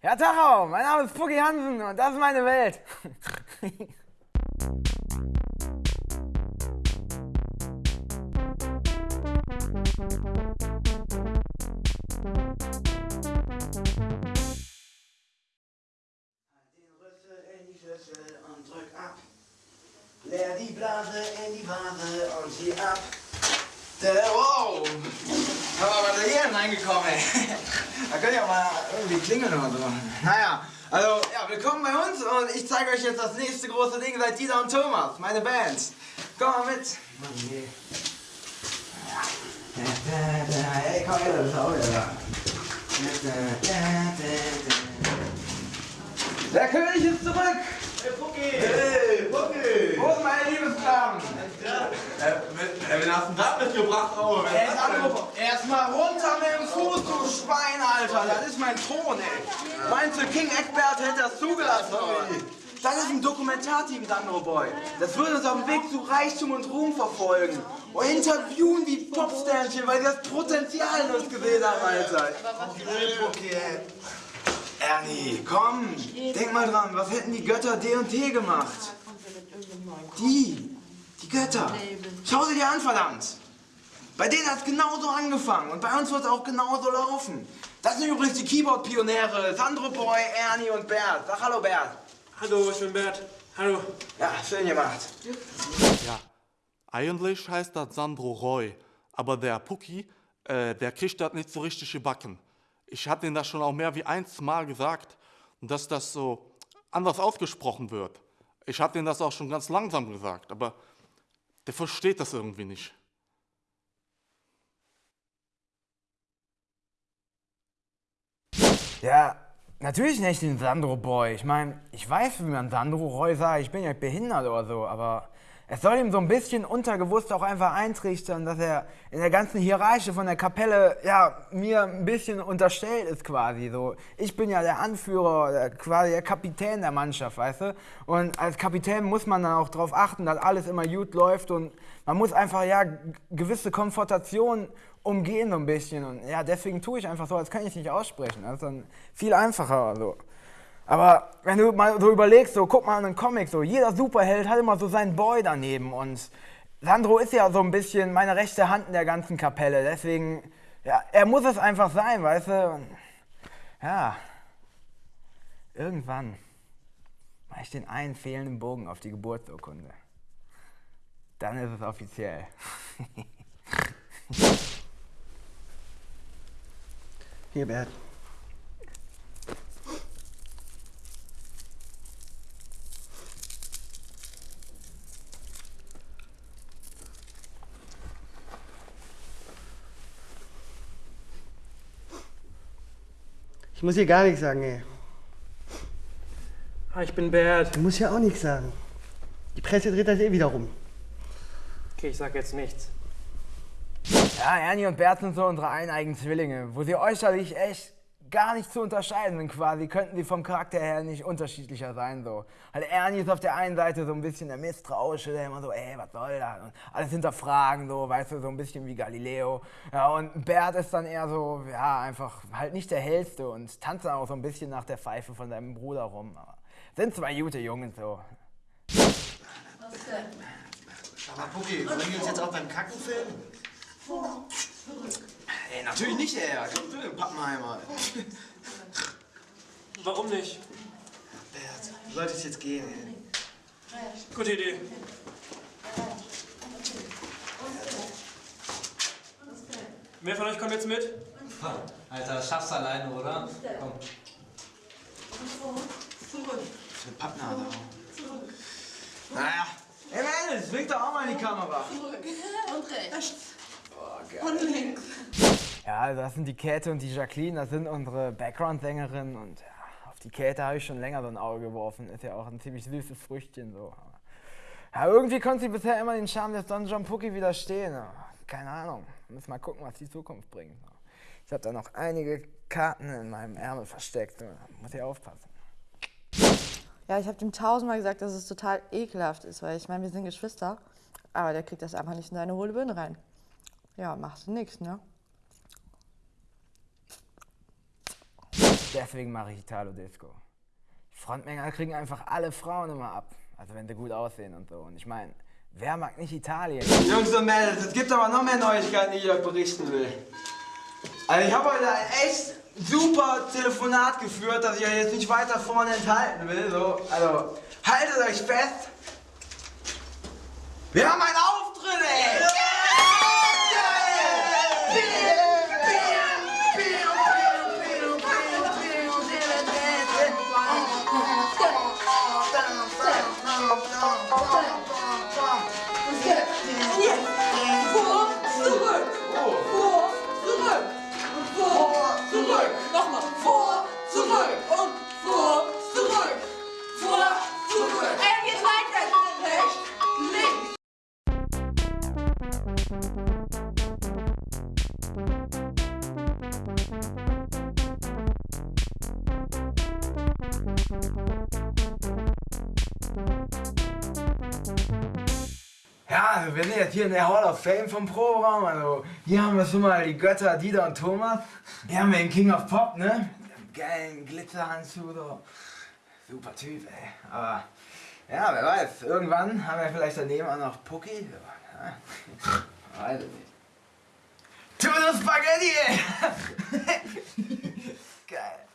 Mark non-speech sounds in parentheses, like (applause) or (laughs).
Ja, Tachau, mein Name ist Pucki Hansen und das ist meine Welt. Den Rüssel in die Schüssel und drück ab. Leer die Blase in die Vase und zieh ab. Der, wow! Aber was ist hier denn reingekommen, ey? Da könnt ihr auch mal irgendwie klingeln oder so. Naja, also, ja, willkommen bei uns und ich zeige euch jetzt das nächste große Ding seit Dieter und Thomas, meine Band. Komm mal mit. Mann. Ja. Hey, komm her, du bist auch wieder. Der König ist zurück! Hey, Pucki! Hey, Pucki! Wo sind meine Liebesklaven? Äh, wen, wen hast du da mitgebracht, oh? Wer Er ist ist das mein Thron, ey. Meinst du, King Eckbert hätte das zugelassen, oder? Das ist ein Dokumentarteam, Sandro Boy. Das würde uns auf dem Weg zu Reichtum und Ruhm verfolgen. Und interviewen wie Popsternchen, weil sie das Potenzial in uns gesehen haben, Alter. Ey. Ernie, komm, denk mal dran, was hätten die Götter D&T gemacht? Die, die Götter. Schau sie dir an, verdammt. Bei denen hat es genauso angefangen und bei uns wird es auch genauso laufen. Das sind übrigens die Keyboard-Pioniere, Sandro Boy, Ernie und Bert. Sag hallo, Bert. Hallo, ich bin Bert. Hallo. Ja, schön gemacht. Ja, eigentlich heißt das Sandro Roy, aber der Pucki, äh, der kriegt das nicht so richtig gebacken. Ich hatte ihm das schon auch mehr wie eins Mal gesagt, dass das so anders ausgesprochen wird. Ich hatte ihm das auch schon ganz langsam gesagt, aber der versteht das irgendwie nicht. Ja, natürlich nicht den Sandro Boy. Ich meine, ich weiß, wie man Sandro Roy sagt, ich bin ja behindert oder so, aber es soll ihm so ein bisschen untergewusst auch einfach eintrichtern, dass er in der ganzen Hierarchie von der Kapelle, ja, mir ein bisschen unterstellt ist quasi so. Ich bin ja der Anführer, quasi der Kapitän der Mannschaft, weißt du? Und als Kapitän muss man dann auch darauf achten, dass alles immer gut läuft und man muss einfach, ja, gewisse Konfrontationen umgehen so ein bisschen. Und ja, deswegen tue ich einfach so, als kann ich nicht aussprechen. Das ist dann viel einfacher. So. Aber wenn du mal so überlegst, so guck mal an einen Comic, so jeder Superheld hat immer so seinen Boy daneben. Und Sandro ist ja so ein bisschen meine rechte Hand in der ganzen Kapelle. Deswegen, ja, er muss es einfach sein, weißt du? Ja, irgendwann mache ich den einen fehlenden Bogen auf die Geburtsurkunde. Dann ist es offiziell. (laughs) Hier, Bert. Ich muss hier gar nichts sagen, ey. Ah, ich bin Bert. Du musst ja auch nichts sagen. Die Presse dreht das eh wieder rum. Okay, ich sag jetzt nichts. Ja, Ernie und Bert sind so unsere eineigen Zwillinge, wo sie äußerlich echt gar nicht zu unterscheiden sind quasi, könnten sie vom Charakter her nicht unterschiedlicher sein so. Halt Ernie ist auf der einen Seite so ein bisschen der Misstrauische, der immer so, ey, was soll das? Und alles hinterfragen, so, weißt du, so ein bisschen wie Galileo. Ja, und Bert ist dann eher so, ja, einfach halt nicht der hellste und tanzt dann auch so ein bisschen nach der Pfeife von seinem Bruder rum. Aber sind zwei gute Jungen so. Aber Pucki, wollen wir uns jetzt auch beim Kacken filmen? Ey, natürlich nicht, ey. Komm du, Pappenheimer. Warum nicht? Bert, du solltest jetzt gehen, ey. Gute Idee. Wer von euch kommt jetzt mit? Alter, das schaffst du alleine, oder? Komm. Für Pappnase auch. Naja. Ey, Mädels, wink doch auch mal in die Kamera. Und rechts. Oh, Und links. Ja, also das sind die Käthe und die Jacqueline, das sind unsere Background-Sängerinnen und ja, auf die Käthe habe ich schon länger so ein Auge geworfen. Ist ja auch ein ziemlich süßes Früchtchen so. Ja, irgendwie konnte sie bisher immer den Charme des Don John Pookie widerstehen. Keine Ahnung. Müssen mal gucken, was die Zukunft bringt. Ich habe da noch einige Karten in meinem Ärmel versteckt. Muss ich aufpassen. Ja, ich habe dem tausendmal gesagt, dass es total ekelhaft ist, weil ich meine, wir sind Geschwister. Aber der kriegt das einfach nicht in seine hohle Birne rein. Ja, machst du nix, ne? Deswegen mache ich Italo Disco. Die Frontmänner kriegen einfach alle Frauen immer ab. Also wenn sie gut aussehen und so. Und ich meine, wer mag nicht Italien? Jungs und Mädels, es gibt aber noch mehr Neuigkeiten, die ich euch berichten will. Also ich habe heute ein echt super Telefonat geführt, das ich euch jetzt nicht weiter vorne enthalten will. So, also haltet euch fest. Wir haben einen ja, wir sind jetzt hier in der Hall of Fame vom Proberaum, also hier haben wir schon mal die Götter Dieter und Thomas. Hier haben wir den King of Pop, ne? Mit dem geilen Glitzerhandschuh, so. Super Typ, ey. Aber, ja, wer weiß, irgendwann haben wir vielleicht daneben auch noch Pucki. Ja, weiß ich nicht. Tuna Spaghetti, ey! (laughs) Geil.